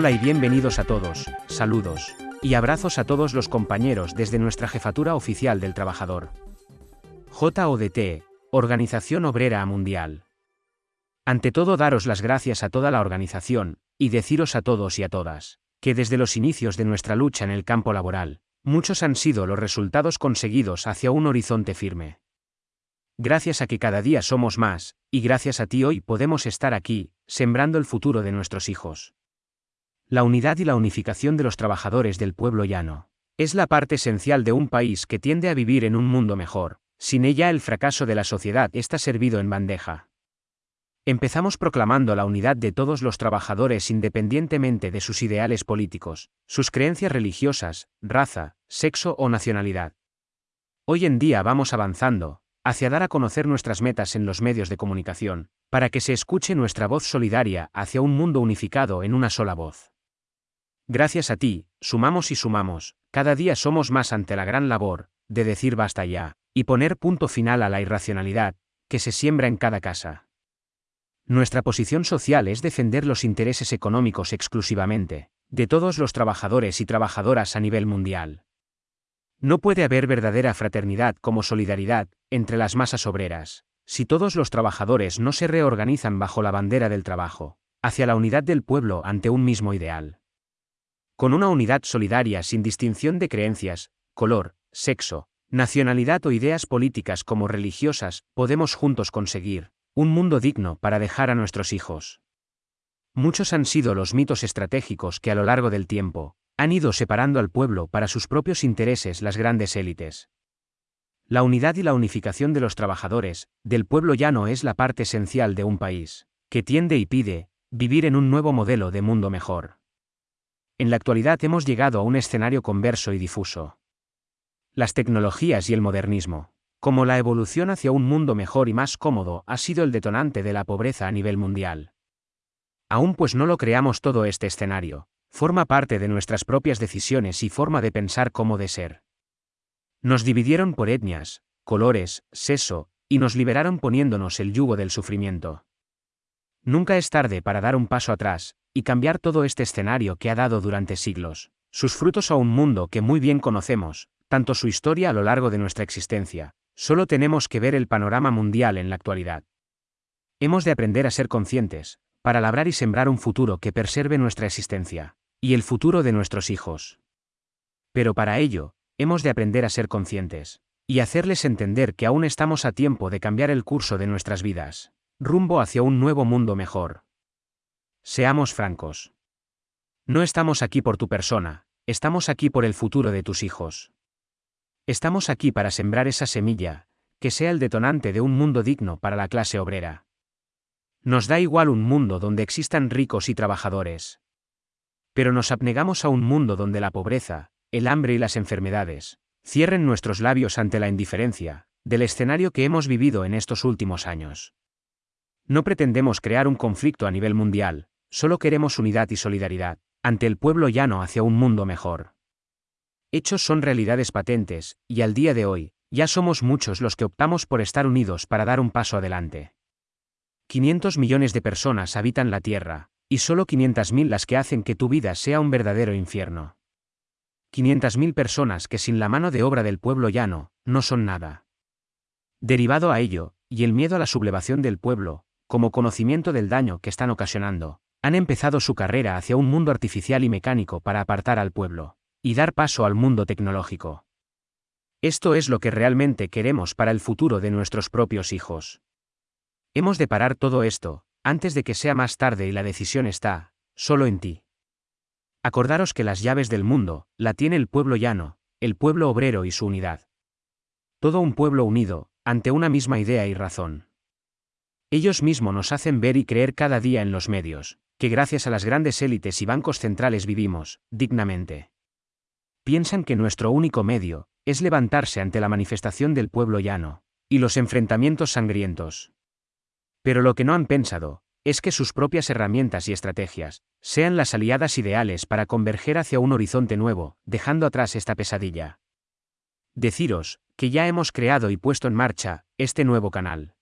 Hola y bienvenidos a todos, saludos y abrazos a todos los compañeros desde nuestra Jefatura Oficial del Trabajador. JODT, Organización Obrera Mundial. Ante todo daros las gracias a toda la organización, y deciros a todos y a todas, que desde los inicios de nuestra lucha en el campo laboral, muchos han sido los resultados conseguidos hacia un horizonte firme. Gracias a que cada día somos más, y gracias a ti hoy podemos estar aquí, sembrando el futuro de nuestros hijos. La unidad y la unificación de los trabajadores del pueblo llano. Es la parte esencial de un país que tiende a vivir en un mundo mejor, sin ella el fracaso de la sociedad está servido en bandeja. Empezamos proclamando la unidad de todos los trabajadores independientemente de sus ideales políticos, sus creencias religiosas, raza, sexo o nacionalidad. Hoy en día vamos avanzando, hacia dar a conocer nuestras metas en los medios de comunicación, para que se escuche nuestra voz solidaria hacia un mundo unificado en una sola voz. Gracias a ti, sumamos y sumamos, cada día somos más ante la gran labor, de decir basta ya, y poner punto final a la irracionalidad, que se siembra en cada casa. Nuestra posición social es defender los intereses económicos exclusivamente, de todos los trabajadores y trabajadoras a nivel mundial. No puede haber verdadera fraternidad como solidaridad entre las masas obreras, si todos los trabajadores no se reorganizan bajo la bandera del trabajo, hacia la unidad del pueblo ante un mismo ideal. Con una unidad solidaria sin distinción de creencias, color, sexo, nacionalidad o ideas políticas como religiosas, podemos juntos conseguir un mundo digno para dejar a nuestros hijos. Muchos han sido los mitos estratégicos que a lo largo del tiempo han ido separando al pueblo para sus propios intereses las grandes élites. La unidad y la unificación de los trabajadores, del pueblo llano es la parte esencial de un país, que tiende y pide, vivir en un nuevo modelo de mundo mejor. En la actualidad hemos llegado a un escenario converso y difuso. Las tecnologías y el modernismo, como la evolución hacia un mundo mejor y más cómodo, ha sido el detonante de la pobreza a nivel mundial. Aún pues no lo creamos todo este escenario, forma parte de nuestras propias decisiones y forma de pensar cómo de ser. Nos dividieron por etnias, colores, sexo, y nos liberaron poniéndonos el yugo del sufrimiento. Nunca es tarde para dar un paso atrás, y cambiar todo este escenario que ha dado durante siglos, sus frutos a un mundo que muy bien conocemos, tanto su historia a lo largo de nuestra existencia, solo tenemos que ver el panorama mundial en la actualidad. Hemos de aprender a ser conscientes, para labrar y sembrar un futuro que preserve nuestra existencia, y el futuro de nuestros hijos. Pero para ello, hemos de aprender a ser conscientes, y hacerles entender que aún estamos a tiempo de cambiar el curso de nuestras vidas, rumbo hacia un nuevo mundo mejor. Seamos francos. No estamos aquí por tu persona, estamos aquí por el futuro de tus hijos. Estamos aquí para sembrar esa semilla, que sea el detonante de un mundo digno para la clase obrera. Nos da igual un mundo donde existan ricos y trabajadores. Pero nos abnegamos a un mundo donde la pobreza, el hambre y las enfermedades, cierren nuestros labios ante la indiferencia, del escenario que hemos vivido en estos últimos años. No pretendemos crear un conflicto a nivel mundial, solo queremos unidad y solidaridad, ante el pueblo llano hacia un mundo mejor. Hechos son realidades patentes, y al día de hoy, ya somos muchos los que optamos por estar unidos para dar un paso adelante. 500 millones de personas habitan la Tierra, y solo 500.000 las que hacen que tu vida sea un verdadero infierno. 500.000 personas que sin la mano de obra del pueblo llano, no son nada. Derivado a ello, y el miedo a la sublevación del pueblo, como conocimiento del daño que están ocasionando, han empezado su carrera hacia un mundo artificial y mecánico para apartar al pueblo y dar paso al mundo tecnológico. Esto es lo que realmente queremos para el futuro de nuestros propios hijos. Hemos de parar todo esto, antes de que sea más tarde y la decisión está, solo en ti. Acordaros que las llaves del mundo, la tiene el pueblo llano, el pueblo obrero y su unidad. Todo un pueblo unido, ante una misma idea y razón. Ellos mismos nos hacen ver y creer cada día en los medios, que gracias a las grandes élites y bancos centrales vivimos, dignamente piensan que nuestro único medio, es levantarse ante la manifestación del pueblo llano, y los enfrentamientos sangrientos. Pero lo que no han pensado, es que sus propias herramientas y estrategias, sean las aliadas ideales para converger hacia un horizonte nuevo, dejando atrás esta pesadilla. Deciros, que ya hemos creado y puesto en marcha, este nuevo canal.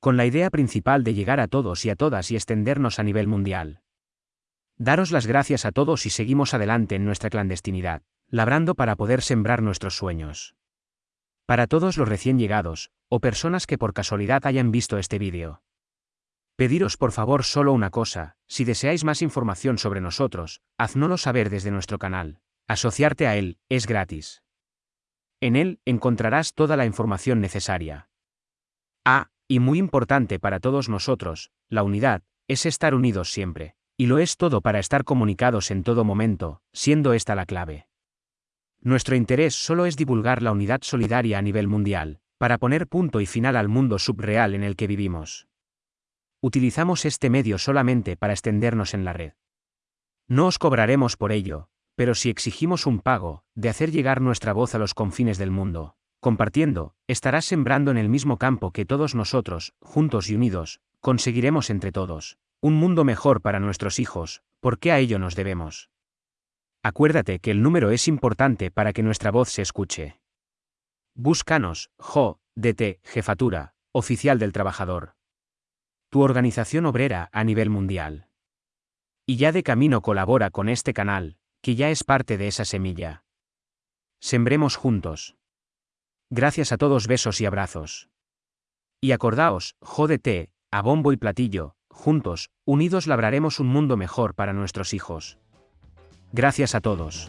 Con la idea principal de llegar a todos y a todas y extendernos a nivel mundial. Daros las gracias a todos y seguimos adelante en nuestra clandestinidad, labrando para poder sembrar nuestros sueños. Para todos los recién llegados, o personas que por casualidad hayan visto este vídeo. Pediros por favor solo una cosa, si deseáis más información sobre nosotros, haznoslo saber desde nuestro canal. Asociarte a él, es gratis. En él encontrarás toda la información necesaria. Ah, y muy importante para todos nosotros, la unidad, es estar unidos siempre. Y lo es todo para estar comunicados en todo momento, siendo esta la clave. Nuestro interés solo es divulgar la unidad solidaria a nivel mundial, para poner punto y final al mundo subreal en el que vivimos. Utilizamos este medio solamente para extendernos en la red. No os cobraremos por ello, pero si exigimos un pago, de hacer llegar nuestra voz a los confines del mundo, compartiendo, estarás sembrando en el mismo campo que todos nosotros, juntos y unidos, conseguiremos entre todos, un mundo mejor para nuestros hijos, porque a ello nos debemos. Acuérdate que el número es importante para que nuestra voz se escuche. Búscanos, JO, DT, Jefatura, Oficial del Trabajador. Tu organización obrera a nivel mundial. Y ya de camino colabora con este canal, que ya es parte de esa semilla. Sembremos juntos. Gracias a todos besos y abrazos. Y acordaos, jódete, a bombo y platillo, juntos, unidos labraremos un mundo mejor para nuestros hijos. Gracias a todos.